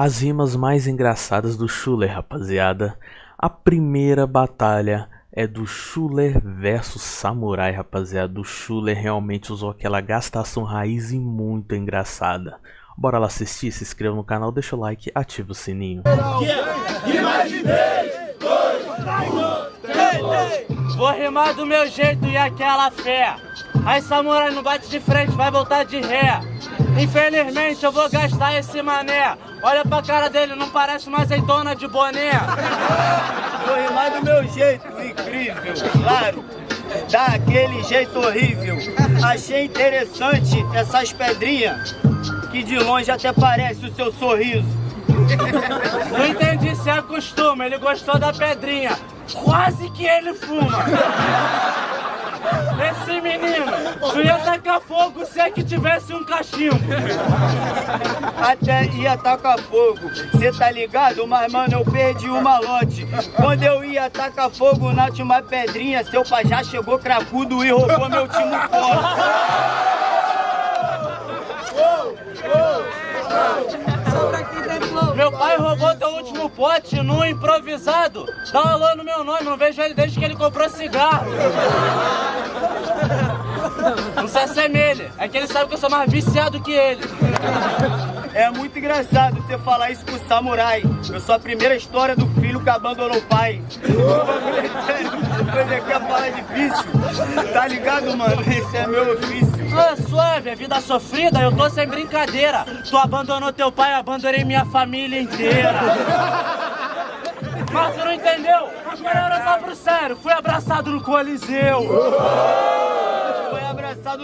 As rimas mais engraçadas do Schuller, rapaziada. A primeira batalha é do Schuller versus Samurai, rapaziada. O Schuller realmente usou aquela gastação raiz e muito engraçada. Bora lá assistir, se inscreva no canal, deixa o like, ativa o sininho. Vou rimar do meu jeito e aquela fé. Aí Samurai não bate de frente, vai voltar de ré. Infelizmente eu vou gastar esse mané. Olha pra cara dele, não parece uma azeitona de boné. Vou rimar do meu jeito, incrível, claro. Daquele jeito horrível. Achei interessante essas pedrinhas, que de longe até parece o seu sorriso. Não entendi se é costume, ele gostou da pedrinha. Quase que ele fuma. Esse menino, tu ia tacar fogo se é que tivesse um cachimbo. Até ia tacar fogo, cê tá ligado? Mas mano, eu perdi o malote. Quando eu ia tacar fogo na última pedrinha, seu pai já chegou cracudo e roubou meu time forte. Meu pai roubou teu último pote no improvisado. Dá um alô no meu nome, não vejo ele desde que ele comprou cigarro. Não se assemelha, é que ele sabe que eu sou mais viciado que ele. É muito engraçado você falar isso pro samurai. Eu sou a primeira história do filho que abandonou o pai. Coisa que é falar difícil. Tá ligado, mano? Esse é meu ofício. Suave, é vida sofrida, eu tô sem brincadeira. Tu abandonou teu pai, abandonei minha família inteira. Mas tu não entendeu? Agora eu tava pro sério, fui abraçado no Coliseu.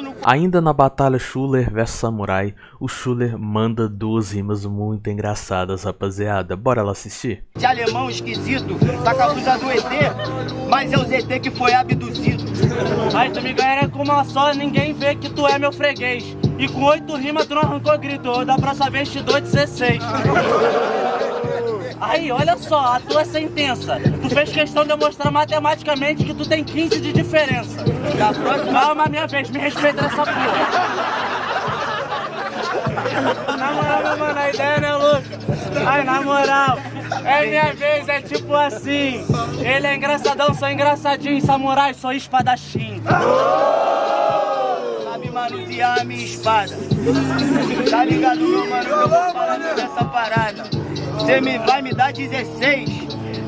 No Ainda na batalha Schuller vs Samurai, o Schuller manda duas rimas muito engraçadas, rapaziada. Bora lá assistir? de alemão esquisito. Tá com a blusa do ET, mas é o ZT que foi abduzido. Aí tu me ganha com uma só, ninguém vê que tu é meu freguês. E com oito rimas tu não arrancou grito, da próxima vez te dou 16. Aí, olha só, a tua sentença. Tu fez questão de eu mostrar matematicamente que tu tem 15 de diferença. Da próxima, Calma, minha vez, me respeita nessa porra. Na moral, mano, a ideia não é louca. Ai, na moral, é minha vez, é tipo assim. Ele é engraçadão, sou engraçadinho. Samurai, sou espadachim. sabe manusear a minha espada. Tá ligado, meu mano, eu vou falando dessa parada. Você me vai me dar 16.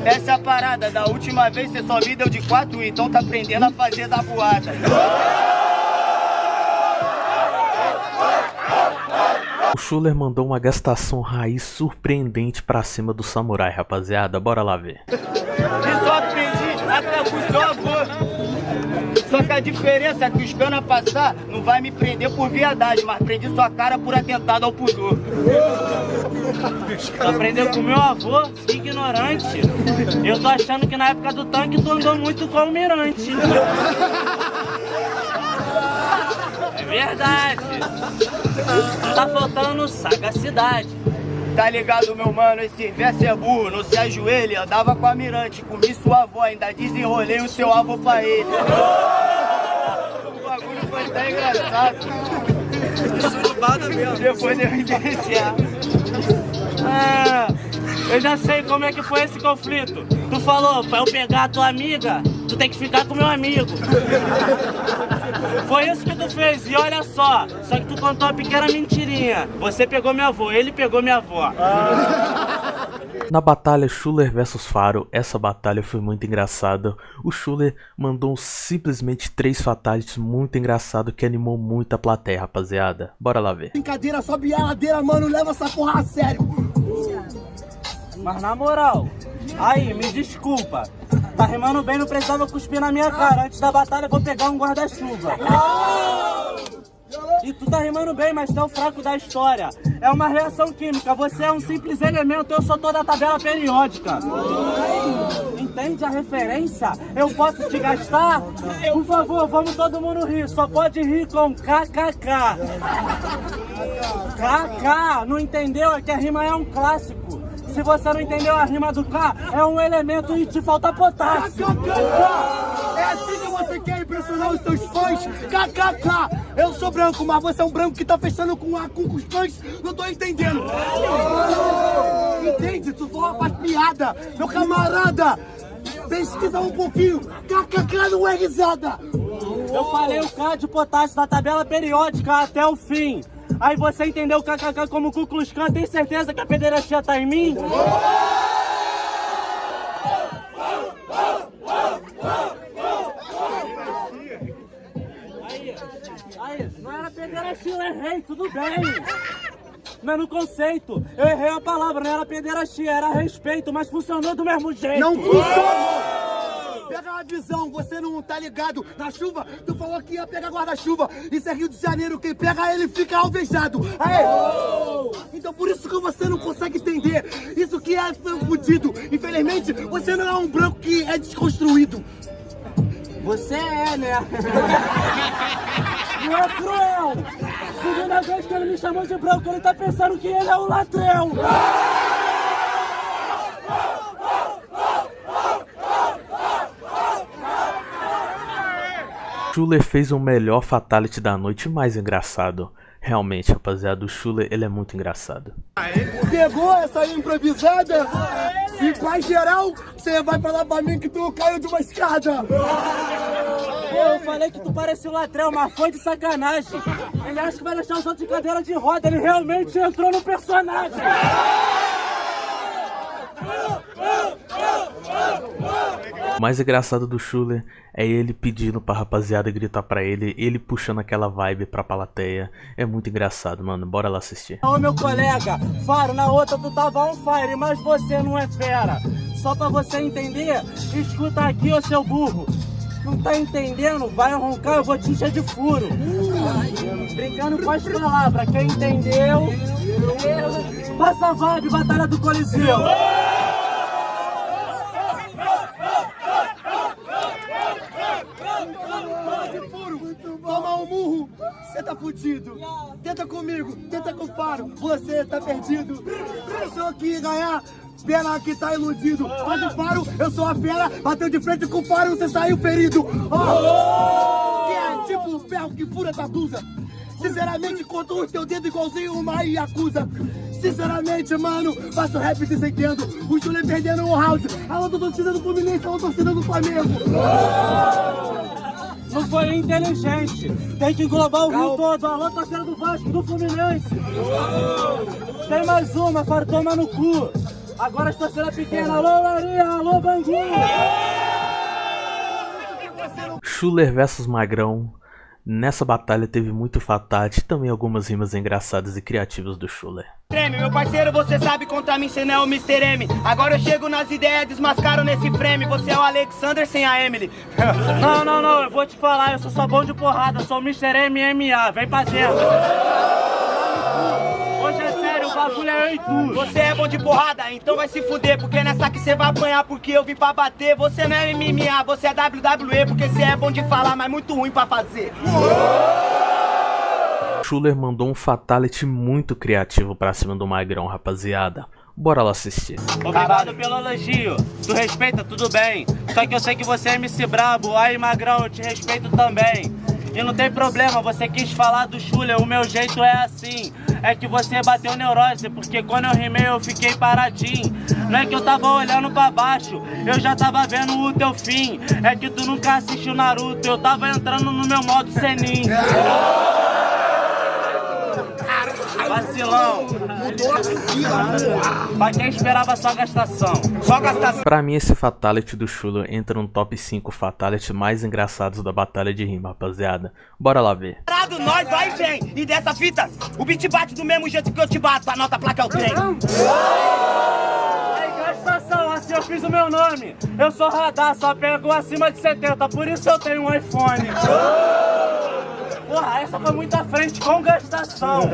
Essa é a parada, da última vez você só me deu de 4, então tá aprendendo a fazer da voada. O Schuller mandou uma gastação raiz surpreendente pra cima do Samurai, rapaziada. Bora lá ver. E só aprendi até com o seu avô. Só que a diferença é que os cana passar não vai me prender por viadagem, mas prendi sua cara por atentado ao pudor. Tu aprendeu com meu avô, ignorante. Eu tô achando que na época do tanque tu andou muito com o almirante. É verdade. Tá faltando sagacidade. Tá ligado, meu mano? Esse verso é burro, não se ajoelha. Andava com a mirante, comi sua avó, ainda desenrolei o seu avô pra ele. Foi até engraçado. Surubada mesmo. Depois de eu evidenciar. Ah, eu já sei como é que foi esse conflito. Tu falou, pra eu pegar a tua amiga, tu tem que ficar com meu amigo. Foi isso que tu fez, e olha só, só que tu contou uma pequena mentirinha. Você pegou minha avó, ele pegou minha avó. Na batalha Schuller vs Faro, essa batalha foi muito engraçada. O Schuller mandou simplesmente três fatalities muito engraçado que animou muito a plateia, rapaziada. Bora lá ver. Brincadeira, sobe a ladeira, mano, leva essa porra a sério. Mas na moral, aí, me desculpa. Tá rimando bem, não precisava cuspir na minha cara. Antes da batalha, eu vou pegar um guarda-chuva. E tu tá rimando bem, mas tu é o fraco da história. É uma reação química, você é um simples elemento, eu sou toda a tabela periódica. Entende a referência? Eu posso te gastar? Por favor, vamos todo mundo rir, só pode rir com KKK. KK, não entendeu? É que a rima é um clássico. Se você não entendeu a rima do K, é um elemento e te falta potássio. É assim que você quer impressionar os seus fãs? KKK! Eu sou branco, mas você é um branco que tá fechando com A com os fãs? Não tô entendendo. só faz piada. Meu camarada, pesquisa um pouquinho. KKK não é risada. Eu falei o K de potássio da tabela periódica até o fim. Aí você entendeu o KKK como Ku Klux Klan, tem certeza que a pederastia tá em mim? Errei, tudo bem. Mas no conceito, eu errei a palavra, não era pederastia, era respeito, mas funcionou do mesmo jeito. Não funciona! Pega uma visão, você não tá ligado. Na chuva, tu falou que ia pegar guarda-chuva. Isso é Rio de Janeiro, quem pega ele fica alvejado. Aê! Então por isso que você não consegue entender. Isso que é fudido. Infelizmente, você não é um branco que é desconstruído. Você é, né? Não é cruel! Segunda vez que ele me chamou de branco, ele tá pensando que ele é o latrão! Schuller fez o melhor fatality da noite mais engraçado. Realmente, rapaziada, o Schuller, ele é muito engraçado. Pegou essa improvisada? E pra geral, você vai falar pra mim que tu caiu de uma escada. Pô, eu falei que tu parecia o latrão, mas foi de sacanagem. Ele acha que vai deixar os outros de cadeira de roda, ele realmente entrou no personagem. O mais engraçado do Schuller é ele pedindo pra rapaziada gritar pra ele, ele puxando aquela vibe pra plateia. É muito engraçado, mano. Bora lá assistir. Ô meu colega, Faro, na outra tu tava on fire, mas você não é fera. Só pra você entender, escuta aqui, ô seu burro. Não tá entendendo? Vai roncar, eu vou te encher de furo. Brincando com as palavras, quem entendeu? Passa a vibe, Batalha do Coliseu. Você tá fudido. Tenta comigo, tenta com o faro, você tá perdido. Pensou que ganhar, pena que tá iludido. Mas o faro, eu sou a fera, bateu de frente com o faro, você saiu ferido. Oh! Que é tipo o ferro que fura tua blusa. Sinceramente, conto o teu dedo igualzinho uma Yakuza. Sinceramente, mano, faço rap descendendo. O Júlio perdendo um round. Alô, torcida do Fluminense, alô, torcida do Flamengo. Não foi inteligente. Tem que englobar o Rio todo. Alô, torcida do Vasco, do Fluminense. Tem mais uma, Faro, toma no cu. Agora as torcidas pequenas. Alô, Laria, alô, Bangu. Schuller versus Magrão. Nessa batalha teve muito fatality, também algumas rimas engraçadas e criativas do Schuller. Treme, meu parceiro, você sabe contra mim, cê não é o Mr. M. Agora eu chego nas ideias, desmascaro nesse frame. Você é o Alexander sem a Emily. Não, não, não, eu vou te falar, eu sou só bom de porrada, sou o Mr. MMA, vem pra dentro. Bagulho é eu e tu. Você é bom de porrada, então vai se fuder. Porque nessa que você vai apanhar, porque eu vim pra bater. Você não é MMA, você é WWE. Porque você é bom de falar, mas muito ruim pra fazer. Schuller mandou um fatality muito criativo pra cima do Magrão, rapaziada. Bora lá assistir. Obrigado pelo elogio. Tu respeita, tudo bem. Só que eu sei que você é MC Brabo. Aí, Magrão, eu te respeito também. E não tem problema, você quis falar do Schuller, o meu jeito é assim. É que você bateu neurose, porque quando eu rimei eu fiquei paradinho. Não é que eu tava olhando pra baixo, eu já tava vendo o teu fim. É que tu nunca assistiu Naruto, eu tava entrando no meu modo Senin. Vacilão. Pra quem esperava só gastação. Só gastação. Pra mim, esse fatality do Schuller entra no top 5 fatality mais engraçados da batalha de rima, rapaziada. Bora lá ver. Parado, nós vai e vem. E dessa fita, o beat bate do mesmo jeito que eu te bato. Anota a placa é o trem. Aí, gastação, assim eu fiz o meu nome. Eu sou radar, só pego acima de 70, por isso eu tenho um iPhone. Porra, essa foi muito à frente com gastação.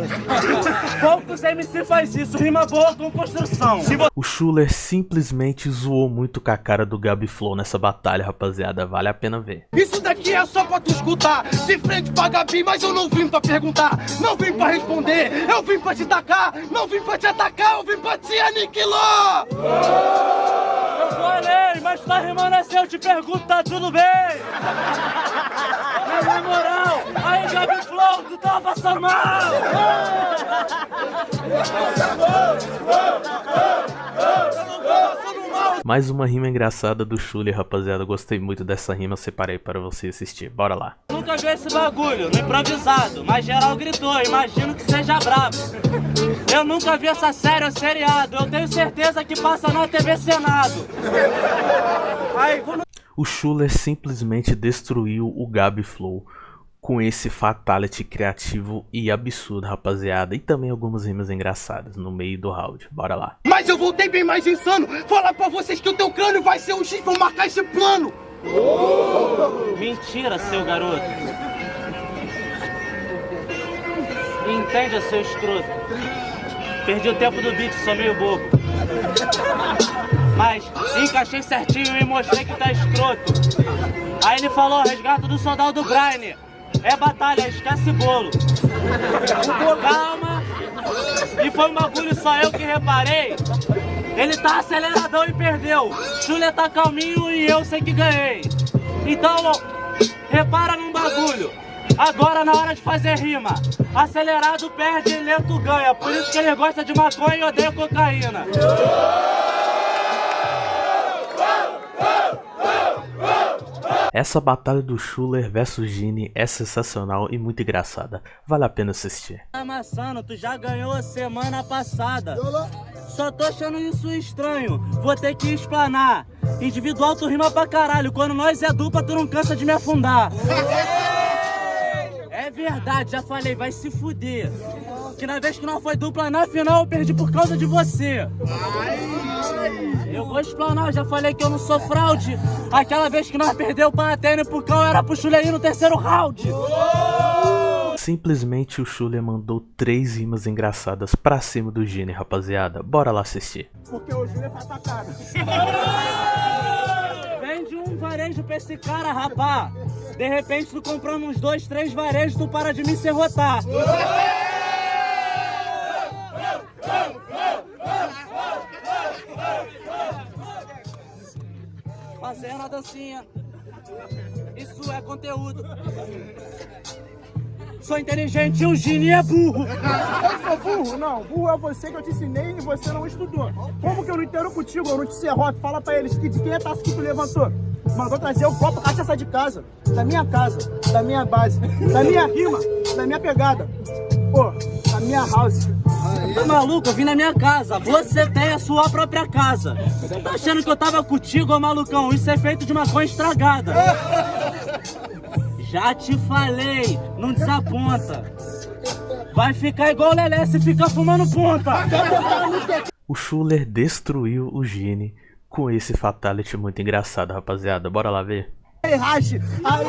Poucos MC faz isso, rima boa com construção. O Schuller simplesmente zoou muito com a cara do Gabi Flow nessa batalha, rapaziada. Vale a pena ver. Isso daqui é só pra tu escutar. De frente pra Gabi, mas eu não vim pra perguntar. Não vim pra responder, eu vim pra te tacar. Não vim pra te atacar, eu vim pra te aniquilar. Eu falei, mas tá rimando assim, eu te pergunto, tá tudo bem? Na moral, Gabi Flow, tá passando mal! Mais uma rima engraçada do Chule, rapaziada. Gostei muito dessa rima, separei para você assistir. Bora lá. Nunca vi esse bagulho, no improvisado, mas geral gritou, imagino que seja brabo. Eu nunca vi essa série ou seriado, eu tenho certeza que passa na TV Senado. Aí, vou no... O Schuller simplesmente destruiu o Gabi Flow com esse fatality criativo e absurdo, rapaziada. E também algumas rimas engraçadas no meio do round. Bora lá. Mas eu voltei bem mais insano. Falar pra vocês que o teu crânio vai ser um X, vou marcar esse plano. Mentira, seu garoto. Entende, seu escroto. Perdi o tempo do beat, sou meio bobo. Mas encaixei certinho e mostrei que tá escroto. Aí ele falou, resgato do soldado Brian. É batalha, esquece bolo. Calma. E foi um bagulho só eu que reparei. Ele tá aceleradão e perdeu. Julia tá calminho e eu sei que ganhei. Então, repara num bagulho. Agora na hora de fazer rima. Acelerado perde lento ganha. Por isso que ele gosta de maconha e odeia cocaína. Essa batalha do Schuller versus Gini é sensacional e muito engraçada. Vale a pena assistir. Amassando, tu já ganhou semana passada. Só tô achando isso estranho, vou ter que explanar. Individual tu rima pra caralho, quando nós é dupla tu não cansa de me afundar. É verdade, já falei, vai se fuder. Que na vez que não foi dupla na final eu perdi por causa de você. Eu vou explanar, já falei que eu não sou fraude. Aquela vez que nós perdeu pra Atene e pro Cal era pro Chulei no terceiro round. Simplesmente o Schuller mandou três rimas engraçadas pra cima do Gini, rapaziada. Bora lá assistir. Porque o Júlio é patacada. Vende um varejo pra esse cara, rapá. De repente tu comprando uns dois, três varejos, tu para de me serrotar. Fazendo a dancinha. Isso é conteúdo. Sou inteligente e o Gini é burro. Eu sou burro? Não, burro é você que eu te ensinei e você não estudou. Como que eu não entendo contigo? Eu não te serroto. Fala pra eles que de quem é taça que tu levantou. Mandou trazer o copo cachaça de casa. Da minha casa, da minha base, da minha rima, da minha pegada. Pô, da minha house. Tá maluco? Eu vim na minha casa. Você tem a sua própria casa. Tá achando que eu tava contigo, ô malucão? Isso é feito de maconha estragada. Já te falei, não desaponta. Vai ficar igual o Lelé se ficar fumando ponta. O Schuller destruiu o Gini com esse fatality muito engraçado, rapaziada. Bora lá ver? Aí, rache. Aí,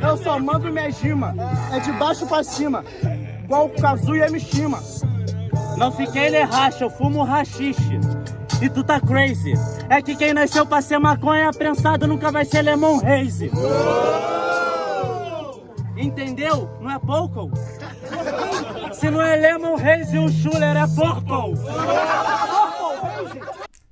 eu. Eu só mando minha gima. É de baixo pra cima. Igual o Kazuya Mishima. Não fiquei ele racha, eu fumo rachixe. E tu tá crazy. É que quem nasceu pra ser maconha prensado nunca vai ser lemon haze. Entendeu? Não é pouco? Se não é lemon haze, o Schuller é purple.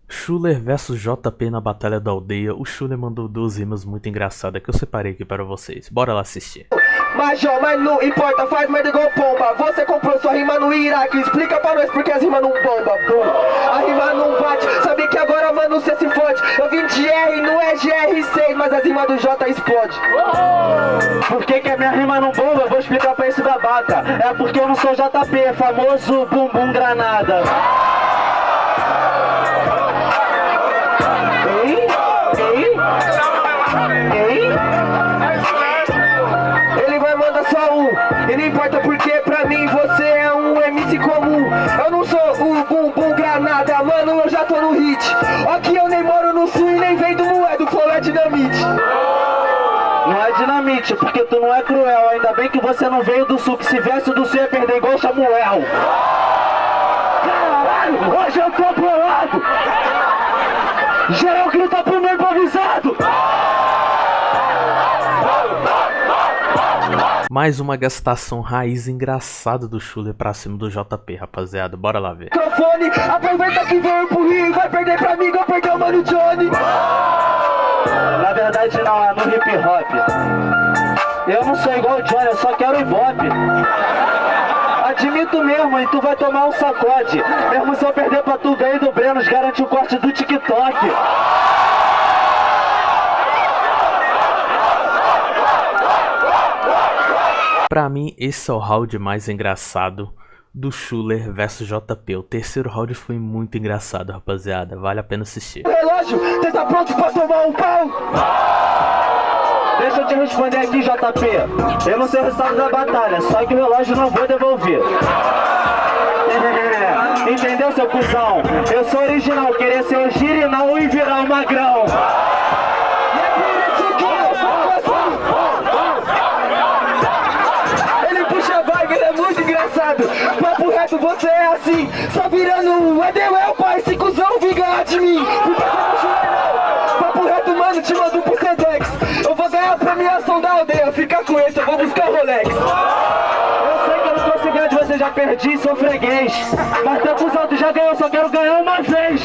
Schuller versus JP na Batalha da Aldeia. O Schuller mandou duas rimas muito engraçadas que eu separei aqui para vocês. Bora lá assistir. Mas ó, mas não importa, faz merda igual pomba. Você comprou sua rima no Iraque Explica pra nós porque as rimas não bomba bum. A rima não bate, sabe que agora mano cê se fode. Eu vim de R, não é GR6 Mas as rimas do J explode. Por que que a minha rima não bomba? Eu vou explicar pra esse babaca. É porque eu não sou JP, famoso bumbum granada é dinamite, porque tu não é cruel Ainda bem que você não veio do sul, que se viesse do sul ia perder igual Samuel. Caralho, hoje eu tô bolado. Geral grita pro meu improvisado. Mais uma gastação raiz engraçada do Schuller pra cima do JP, rapaziada. Bora lá ver. microfone Aproveita que veio pro Rio Vai perder pra mim, vai perder o Mano Johnny. Na verdade não, é no hip hop Eu não sou igual o Johnny, eu só quero ibope Admito mesmo, e tu vai tomar um sacode Mesmo se eu perder pra tu, ganhei do Breno menos garante o corte do TikTok. Pra mim, esse é o round mais engraçado do Schuller versus JP. O terceiro round foi muito engraçado, rapaziada. Vale a pena assistir. Relógio, você tá pronto pra tomar um pau? Deixa eu te responder aqui, JP. Eu não sei o resultado da batalha, só que o relógio não vou devolver. É, entendeu, seu cuzão? Eu sou original, querer ser o girinão e virar o magrão. É. Ele puxa a vibe, ele é muito engraçado. Papo reto, você é assim, só virando um Edewell, pai, esse cuzão ganhar de mim. Você, já perdi, sou freguês. Mas teu cuzão, tu já ganhou, só quero ganhar uma vez.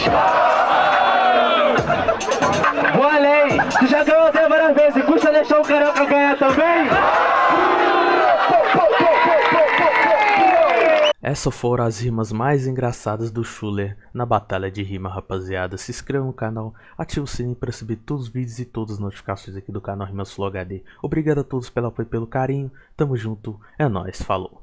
Vou além, tu já ganhou até várias vezes, custa deixar o carioca ganhar também? Essas foram as rimas mais engraçadas do Schuller na batalha de rima, rapaziada. Se inscreva no canal, ative o sininho para receber todos os vídeos e todas as notificações aqui do canal Rimas Flow HD. Obrigado a todos pelo apoio e pelo carinho. Tamo junto, é nóis, falou.